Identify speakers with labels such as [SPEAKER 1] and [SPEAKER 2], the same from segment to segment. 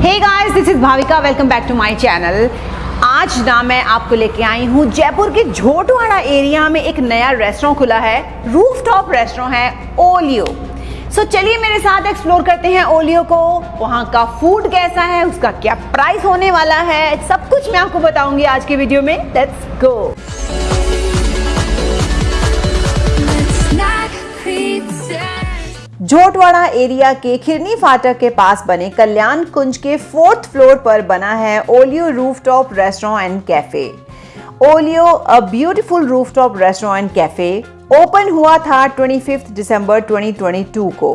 [SPEAKER 1] Hey guys this is Bhavika welcome back to my channel आज ना मैं आपको लेके आई हूँ जयपुर के झोटवाड़ा एरिया में एक नया रेस्टोरेंट खुला है। रूफ टॉप रेस्टोरेंट है ओलियो सो so, चलिए मेरे साथ एक्सप्लोर करते हैं ओलियो को। वहाँ का फ़ूड कैसा है उसका क्या प्राइस होने वाला है सब कुछ मैं आपको बताऊँगी आज के वीडियो में। लेट्स गो झोटवाड़ा एरिया के खिरनी फाटक के पास बने कल्याण कुंज के फोर्थ फ्लोर पर बना है Olio rooftop restaurant and cafe. Olio, a beautiful rooftop restaurant and cafe, open हुआ था 25 दिसंबर 2022 को।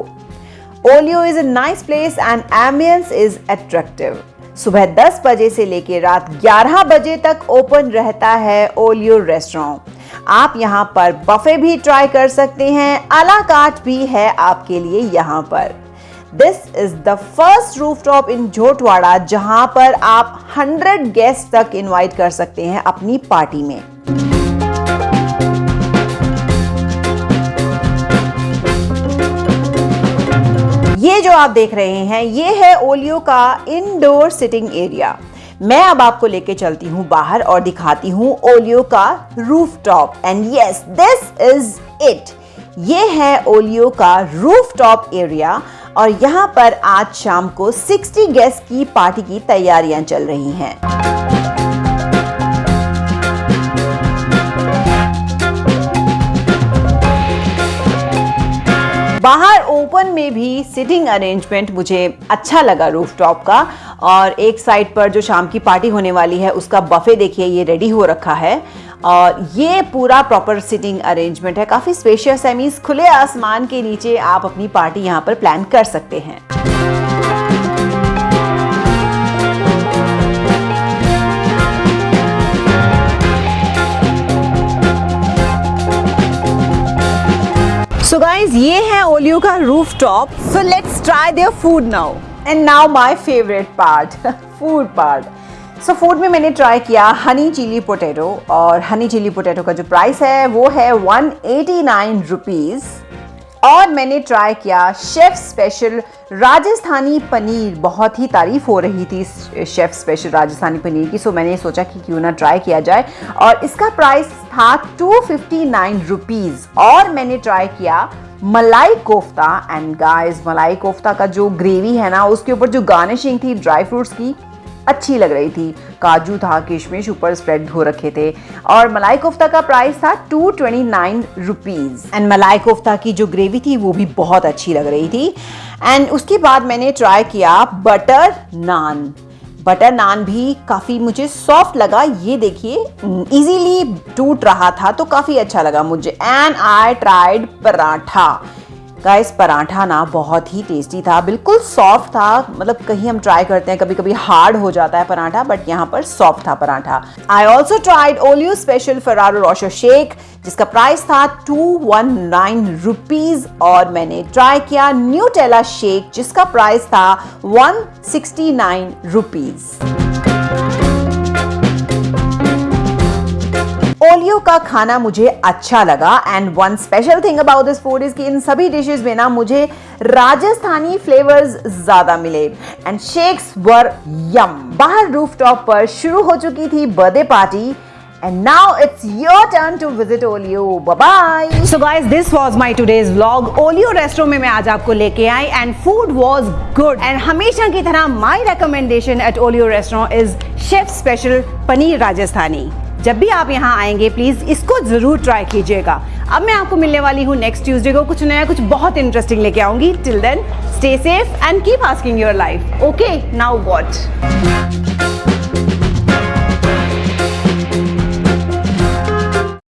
[SPEAKER 1] Olio is a nice place and ambience is attractive सुबह 10 बजे से लेकर रात 11 बजे तक ओपन रहता है ओलियो रेस्टोरेंट। आप यहाँ पर बफे भी ट्राई कर सकते हैं। अला काट भी है आपके लिए यहाँ पर। This is the first rooftop in Jhotwara जहाँ पर आप 100 गेस्ट तक इनवाइट कर सकते हैं अपनी पार्टी में। ये जो आप देख रहे हैं, ये है ओलियो का इंडोर सिटिंग एरिया मैं अब आपको लेके चलती हूँ बाहर और दिखाती हूँ ओलियो का rooftop and yes this is it ये है ओलियो का रूफ टॉप एरिया और यहाँ पर आज शाम को 60 गेस्ट की पार्टी की तैयारियाँ चल रही हैं। बाहर ओपन में भी सिटिंग अरेंजमेंट मुझे अच्छा लगा रूफ टॉप का। और एक साइड पर जो शाम की पार्टी होने वाली है, उसका बफे देखिए, ये रेडी हो रखा है। और ये पूरा प्रॉपर सिटिंग अरेंजमेंट है। काफ़ी स्पेशियस है मीन्स खुले आसमान के नीचे आप अपनी पार्टी यहाँ पर प्लान कर सकते हैं। सो so गाइज़ ये है ओलियो का rooftop so let's try their food now and now my favourite part food part so food में मैंने ट्राई किया हनी चिली पोटैटो और हनी चिली पोटैटो का जो प्राइस है, वो है वन और मैंने ट्राई किया शेफ स्पेशल राजस्थानी पनीर। बहुत ही तारीफ़ हो रही थी शेफ स्पेशल राजस्थानी पनीर की सो मैंने सोचा कि क्यों ना ट्राई किया जाए। और इसका प्राइस था टू फिफ्टी नाइन रुपीज़ और मैंने ट्राई किया मलाई कोफ्ता एंड गाइस मलाई कोफ्ता का जो ग्रेवी है ना, उसके ऊपर जो गार्निशिंग थी ड्राई फ्रूट्स की, अच्छी लग रही थी। काजू, था, किशमिश ऊपर स्प्रेड हो रखे थे। और मलाई कोफ्ता का प्राइस था two twenty nine rupees and malai kofta की जो ग्रेवी थी, वो भी बहुत अच्छी लग रही थी। एंड उसके बाद मैंने ट्राई किया बटर नान बटर नान भी काफ़ी मुझे सॉफ्ट लगा, ये देखिए इजीली टूट रहा था तो काफ़ी अच्छा लगा मुझे। And I tried paratha. Guys paratha ना बहुत ही टेस्टी था। बिल्कुल सॉफ्ट था। मतलब कहीं हम ट्राई करते हैं कभी कभी हार्ड हो जाता है पराठा बट यहाँ पर सॉफ्ट था paratha. I also tried Olio special Ferrero Rocher shake जिसका प्राइस था टू वन नाइन रुपीज़ और मैंने ट्राई किया न्यूटेला शेक जिसका प्राइस था one sixty nine rupees Olio का खाना मुझे अच्छा लगा and one special thing about this food is कि इन सभी डिशेस में ना मुझे राजस्थानी फ्लेवर्स ज़्यादा मिले एंड शेक्स वर यम बाहर रूफटॉप पर शुरू हो चुकी थी birthday party And now it's your turn to visit Olio. Bye bye. So guys, this was my today's vlog. Olio Resto में मैं आज आपको लेके आई and food was good. And हमेशा की तरह my recommendation at Olio Restaurant is Chef Special Paneer Rajasthani. जब भी आप यहाँ आएँगे प्लीज़ इसको ज़रूर ट्राई कीजिएगा। अब मैं आपको मिलने वाली हूँ नेक्स्ट ट्यूजडे को कुछ नया, कुछ बहुत इंटरेस्टिंग लेके आऊँगी। Till then stay safe and keep asking your life okay now what